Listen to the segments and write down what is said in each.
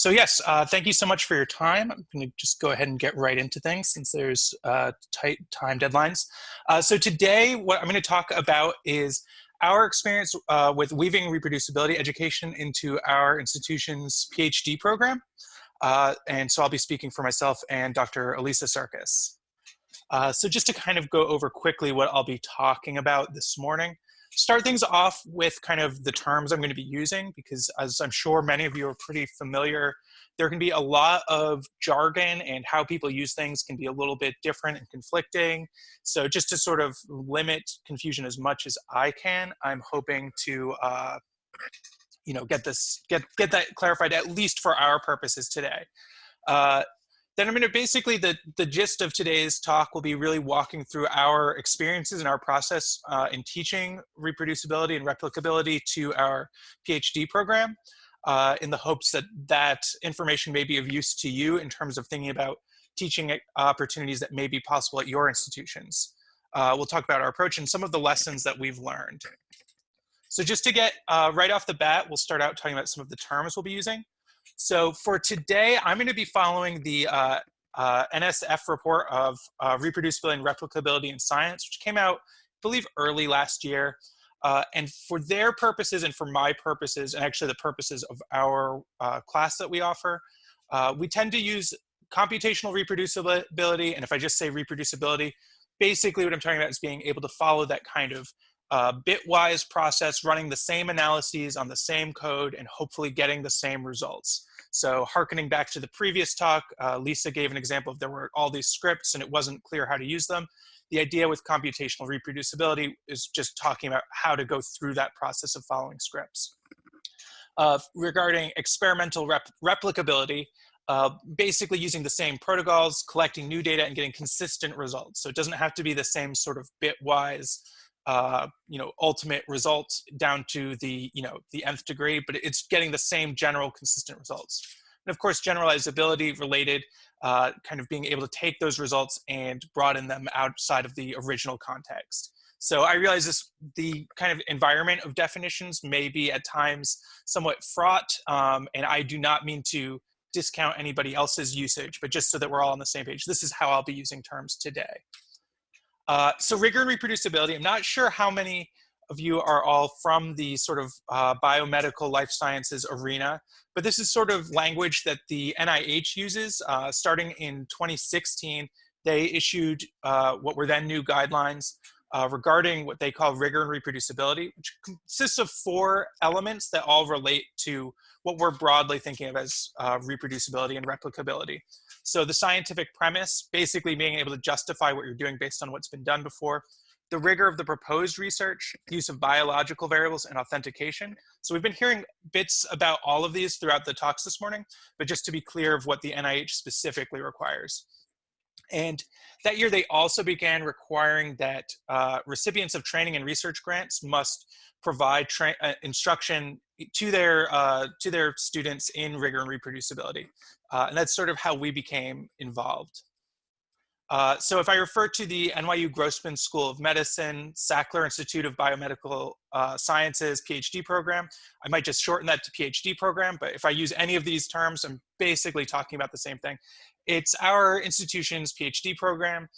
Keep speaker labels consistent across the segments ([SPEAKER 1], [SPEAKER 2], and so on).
[SPEAKER 1] So yes, uh, thank you so much for your time. I'm going to just go ahead and get right into things since there's uh, tight time deadlines. Uh, so today, what I'm going to talk about is our experience uh, with weaving reproducibility education into our institution's PhD program. Uh, and so I'll be speaking for myself and Dr. Alisa Surkis. Uh, so just to kind of go over quickly what I'll be talking about this morning start things off with kind of the terms I'm going to be using because as I'm sure many of you are pretty familiar, there can be a lot of jargon and how people use things can be a little bit different and conflicting. So just to sort of limit confusion as much as I can, I'm hoping to uh, you know, get this, get, get that clarified at least for our purposes today. Uh, then I'm going to basically, the, the gist of today's talk will be really walking through our experiences and our process uh, in teaching reproducibility and replicability to our PhD program uh, in the hopes that that information may be of use to you in terms of thinking about teaching opportunities that may be possible at your institutions. Uh, we'll talk about our approach and some of the lessons that we've learned. So just to get uh, right off the bat, we'll start out talking about some of the terms we'll be using. So for today, I'm going to be following the uh, uh, NSF report of uh, reproducibility and replicability in science, which came out, I believe, early last year. Uh, and for their purposes and for my purposes, and actually the purposes of our uh, class that we offer, uh, we tend to use computational reproducibility. And if I just say reproducibility, basically what I'm talking about is being able to follow that kind of uh, bitwise process, running the same analyses on the same code and hopefully getting the same results. So harkening back to the previous talk, uh, Lisa gave an example of there were all these scripts and it wasn't clear how to use them. The idea with computational reproducibility is just talking about how to go through that process of following scripts. Uh, regarding experimental rep replicability, uh, basically using the same protocols, collecting new data and getting consistent results. So it doesn't have to be the same sort of bitwise uh, you know, ultimate results down to the, you know, the nth degree, but it's getting the same general consistent results. And of course, generalizability related, uh, kind of being able to take those results and broaden them outside of the original context. So I realize this, the kind of environment of definitions may be at times somewhat fraught, um, and I do not mean to discount anybody else's usage, but just so that we're all on the same page, this is how I'll be using terms today. Uh, so rigor and reproducibility, I'm not sure how many of you are all from the sort of uh, biomedical life sciences arena, but this is sort of language that the NIH uses. Uh, starting in 2016, they issued uh, what were then new guidelines uh, regarding what they call rigor and reproducibility, which consists of four elements that all relate to what we're broadly thinking of as uh, reproducibility and replicability. So the scientific premise, basically being able to justify what you're doing based on what's been done before, the rigor of the proposed research, use of biological variables, and authentication. So we've been hearing bits about all of these throughout the talks this morning, but just to be clear of what the NIH specifically requires. And that year, they also began requiring that uh, recipients of training and research grants must provide uh, instruction to their uh, to their students in rigor and reproducibility. Uh, and that's sort of how we became involved. Uh, so if I refer to the NYU Grossman School of Medicine, Sackler Institute of Biomedical uh, Sciences PhD program, I might just shorten that to PhD program, but if I use any of these terms, I'm basically talking about the same thing. It's our institution's PhD program.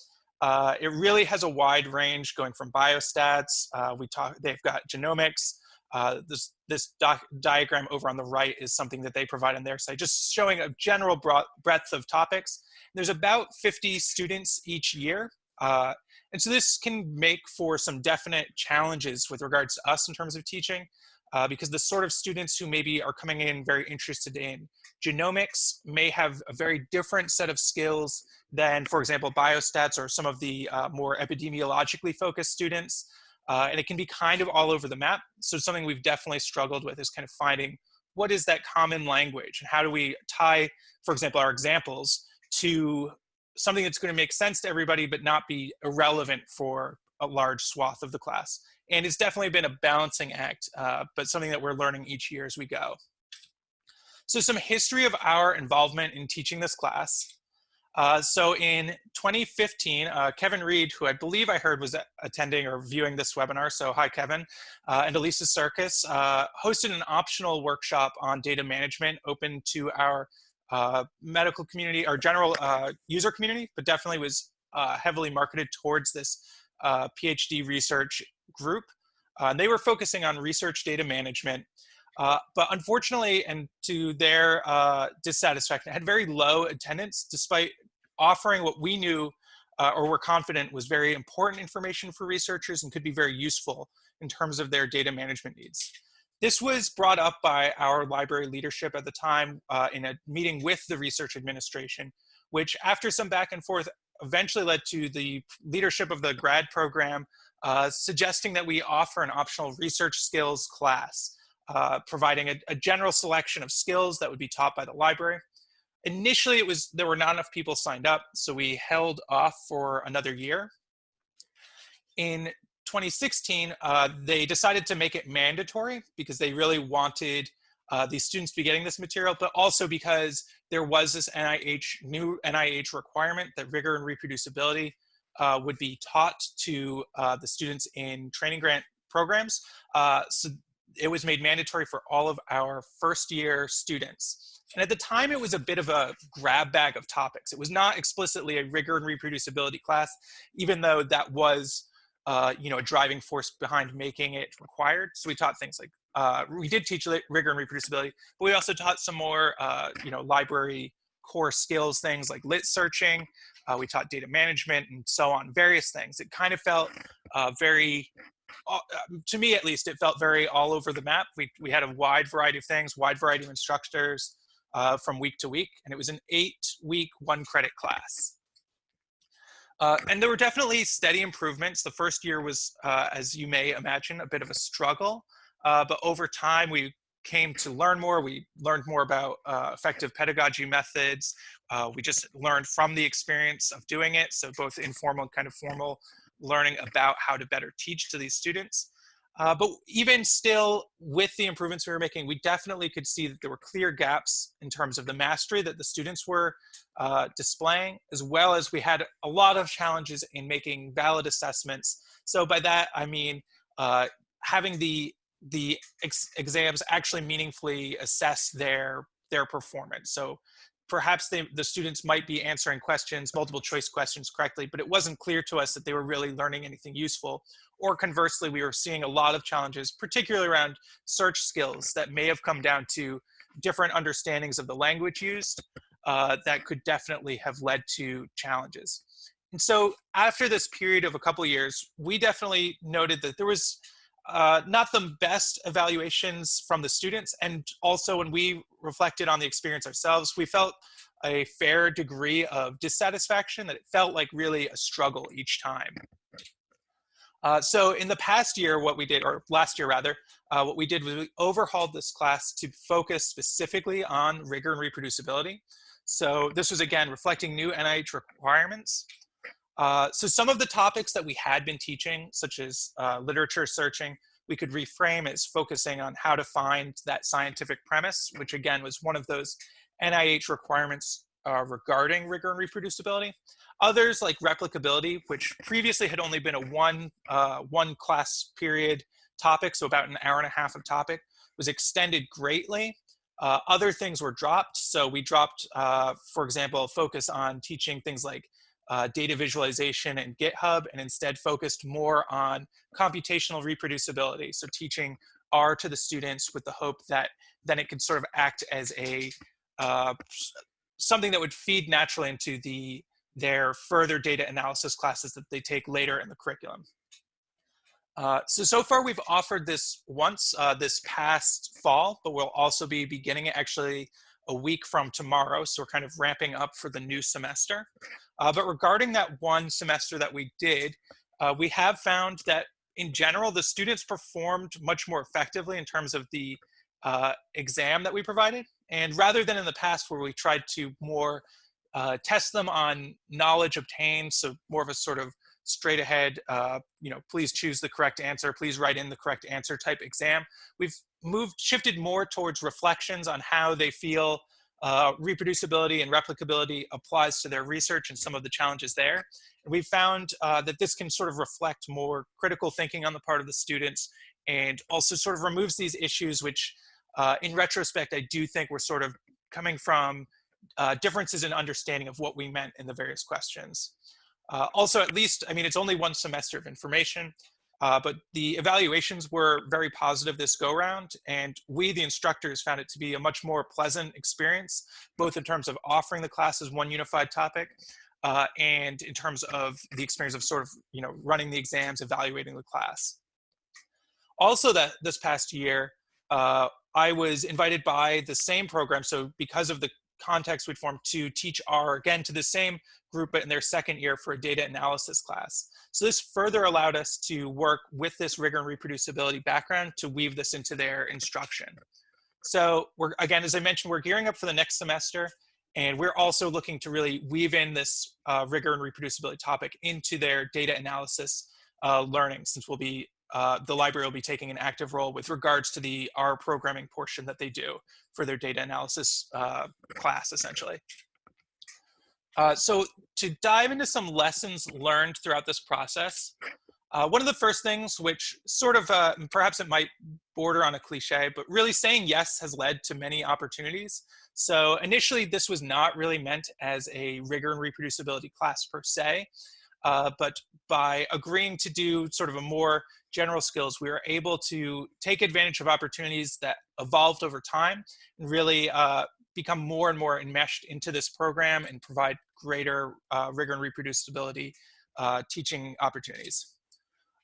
[SPEAKER 1] Uh, it really has a wide range going from biostats, uh, we talk, they've got genomics, uh, this this diagram over on the right is something that they provide on their site, just showing a general breadth of topics. There's about 50 students each year. Uh, and so this can make for some definite challenges with regards to us in terms of teaching, uh, because the sort of students who maybe are coming in very interested in genomics may have a very different set of skills than, for example, biostats or some of the uh, more epidemiologically focused students. Uh, and it can be kind of all over the map. So something we've definitely struggled with is kind of finding what is that common language and how do we tie, for example, our examples to something that's going to make sense to everybody but not be irrelevant for a large swath of the class. And it's definitely been a balancing act, uh, but something that we're learning each year as we go. So some history of our involvement in teaching this class. Uh, so in 2015, uh, Kevin Read, who I believe I heard was attending or viewing this webinar, so hi Kevin, uh, and Alisa Surkis, uh, hosted an optional workshop on data management open to our uh, medical community, our general uh, user community, but definitely was heavily marketed towards this PhD research group. they were focusing on research data management uh, but unfortunately, and to their uh, dissatisfaction, had very low attendance despite offering what we knew uh, or were confident was very important information for researchers and could be very useful in terms of their data management needs. This was brought up by our library leadership at the time uh, in a meeting with the research administration, which after some back and forth eventually led to the leadership of the grad program uh, suggesting that we offer an optional research skills class uh, providing a, a, general selection of skills that would be taught by the library. Initially, it was there were not enough people signed up, so we held off for another year. In 2016, uh, they decided to make it mandatory because they really wanted uh, these students be getting this material, but also because there was this NIH new NIH requirement that rigor and reproducibility uh, would be taught to uh, the students in training grant programs. Uh, so it was made mandatory for all of our first year students. And at the time, it was a bit of a grab bag of topics. It was not explicitly a rigor and reproducibility class, even though that was uh, you know, a driving force behind making it required. So we taught things like, uh, we did teach rigor and reproducibility, but we also taught some more, uh, you know, library core skills things like lit searching. Uh, we taught data management and so on, various things. It kind of felt uh, very uh, to me at least, it felt very all over the map. We, we had a wide variety of things, wide variety of instructors uh, from week to week, and it was an eight week, one credit class. Uh, and there were definitely steady improvements. The first year was, uh, as you may imagine, a bit of a struggle. Uh, but over time, we came to learn more. We learned more about uh, effective pedagogy methods. we just learned from the experience of doing it. So both informal and kind of formal learning about how to better teach to these students. Uh, but even still, with the improvements we were making, we definitely could see that there were clear gaps in terms of the mastery that the students were uh, displaying, as well as we had a lot of challenges in making valid assessments. So by that, I mean uh, having the, the ex exams actually meaningfully assess their, their performance. So perhaps they, the students might be answering questions, multiple choice questions correctly, but it wasn't clear to us that they were really learning anything useful. Or conversely, we were seeing a lot of challenges, particularly around search skills that may have come down to different understandings of the language used uh, that could definitely have led to challenges. And so after this period of a couple years, we definitely noted that there was uh, not the best evaluations from the students. And also when we reflected on the experience ourselves, we felt a fair degree of dissatisfaction that it felt like really a struggle each time. Uh, so in the past year, what we did, or last year rather, uh, what we did was we overhauled this class to focus specifically on rigor and reproducibility. So this was again reflecting new NIH requirements. Uh, so some of the topics that we had been teaching, such as uh, literature searching, we could reframe as focusing on how to find that scientific premise, which again was one of those NIH requirements uh, regarding rigor and reproducibility. Others like replicability, which previously had only been a one, uh, one class period topic, so about an hour and a half of topic, was extended greatly. Uh, other things were dropped. So we dropped, uh, for example, focus on teaching things like uh, data visualization and GitHub and instead focused more on computational reproducibility. So teaching R to the students with the hope that then it could sort of act as a uh, something that would feed naturally into the their further data analysis classes that they take later in the curriculum. Uh, so, so far we've offered this once uh, this past fall, but we'll also be beginning it actually a week from tomorrow. So we're kind of ramping up for the new semester. Uh, but regarding that one semester that we did, uh, we have found that in general, the students performed much more effectively in terms of the uh, exam that we provided. And rather than in the past where we tried to more uh, test them on knowledge obtained, so more of a sort of straight ahead, uh, you know, please choose the correct answer, please write in the correct answer type exam. We've moved, shifted more towards reflections on how they feel uh, reproducibility and replicability applies to their research and some of the challenges there. And we found uh, that this can sort of reflect more critical thinking on the part of the students and also sort of removes these issues which uh, in retrospect I do think were sort of coming from uh, differences in understanding of what we meant in the various questions. Uh, also, at least, I mean, it's only one semester of information, uh, but the evaluations were very positive this go round, and we, the instructors, found it to be a much more pleasant experience, both in terms of offering the class as one unified topic, uh, and in terms of the experience of sort of, you know, running the exams, evaluating the class. Also that this past year, uh, I was invited by the same program. So because of the context we'd formed to teach R again to the same group, but in their second year for a data analysis class. So this further allowed us to work with this rigor and reproducibility background to weave this into their instruction. So we're, again, as I mentioned, we're gearing up for the next semester, and we're also looking to really weave in this uh, rigor and reproducibility topic into their data analysis uh, learning, since we'll be uh, the library will be taking an active role with regards to the R programming portion that they do for their data analysis uh, class, essentially. Uh, so to dive into some lessons learned throughout this process, uh, one of the first things, which sort of, uh, perhaps it might border on a cliche, but really saying yes has led to many opportunities. So initially, this was not really meant as a rigor and reproducibility class per se, uh, but by agreeing to do sort of a more general skills, we were able to take advantage of opportunities that evolved over time and really uh, become more and more enmeshed into this program and provide greater uh, rigor and reproducibility uh, teaching opportunities.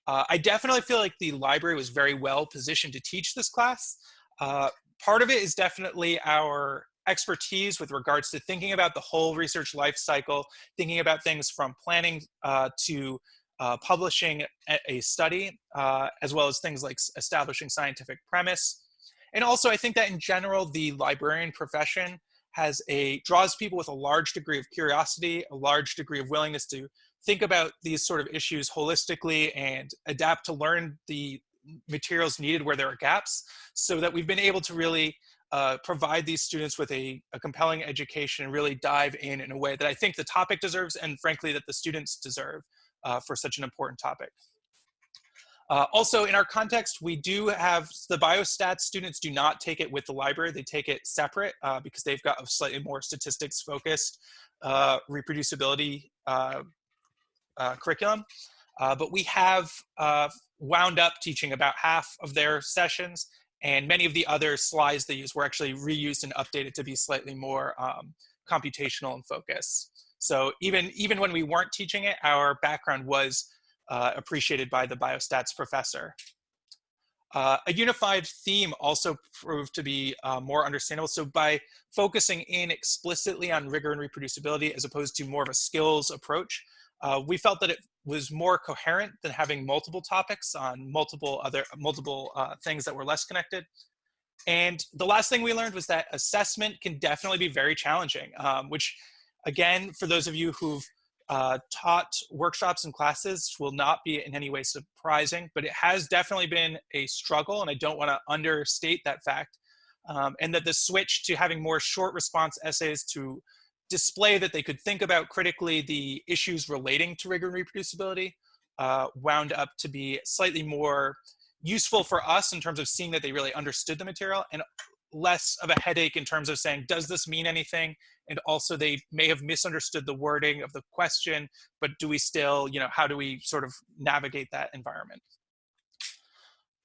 [SPEAKER 1] Uh, I definitely feel like the library was very well positioned to teach this class. Part of it is definitely our expertise with regards to thinking about the whole research life cycle, thinking about things from planning uh, to uh, publishing a, study, uh, as well as things like establishing scientific premise. And also, I think that in general, the librarian profession has a draws people with a large degree of curiosity, a large degree of willingness to think about these sort of issues holistically and adapt to learn the materials needed where there are gaps so that we've been able to really uh, provide these students with a, a, compelling education and really dive in in a way that I think the topic deserves and frankly that the students deserve uh, for such an important topic. Uh, also, in our context, we do have the biostats students do not take it with the library. They take it separate uh, because they've got a slightly more statistics focused uh, reproducibility uh, uh, curriculum. Uh, but we have wound up teaching about half of their sessions and many of the other slides they use were actually reused and updated to be slightly more um, computational in focus. So even, even when we weren't teaching it, our background was uh, appreciated by the biostats professor. Uh, a unified theme also proved to be uh, more understandable. So by focusing in explicitly on rigor and reproducibility as opposed to more of a skills approach, uh, we felt that it was more coherent than having multiple topics on multiple other multiple uh, things that were less connected. And the last thing we learned was that assessment can definitely be very challenging, um, which Again, for those of you who've uh, taught workshops and classes will not be in any way surprising, but it has definitely been a struggle, and I don't want to understate that fact. Um, and that the switch to having more short response essays to display that they could think about critically the issues relating to rigor and reproducibility uh, wound up to be slightly more useful for us in terms of seeing that they really understood the material and less of a headache in terms of saying, does this mean anything? And also they may have misunderstood the wording of the question, but do we still, you know, how do we sort of navigate that environment?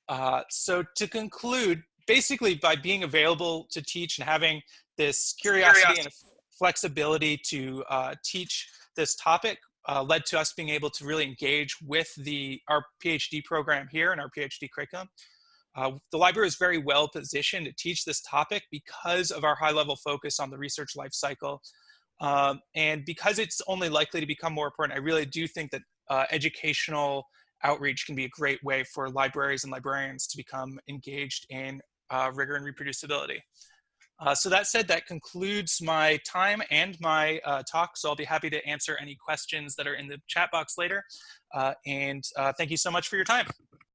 [SPEAKER 1] Uh, so to conclude, basically by being available to teach and having this curiosity, curiosity. and flexibility to uh, teach this topic uh, led to us being able to really engage with the our PhD program here and our PhD curriculum. Uh, the library is very well positioned to teach this topic because of our high level focus on the research life cycle. Um, and because it's only likely to become more important, I really do think that uh, educational outreach can be a great way for libraries and librarians to become engaged in uh, rigor and reproducibility. Uh, so that said, that concludes my time and my uh, talk. So I'll be happy to answer any questions that are in the chat box later. Uh, and uh, thank you so much for your time.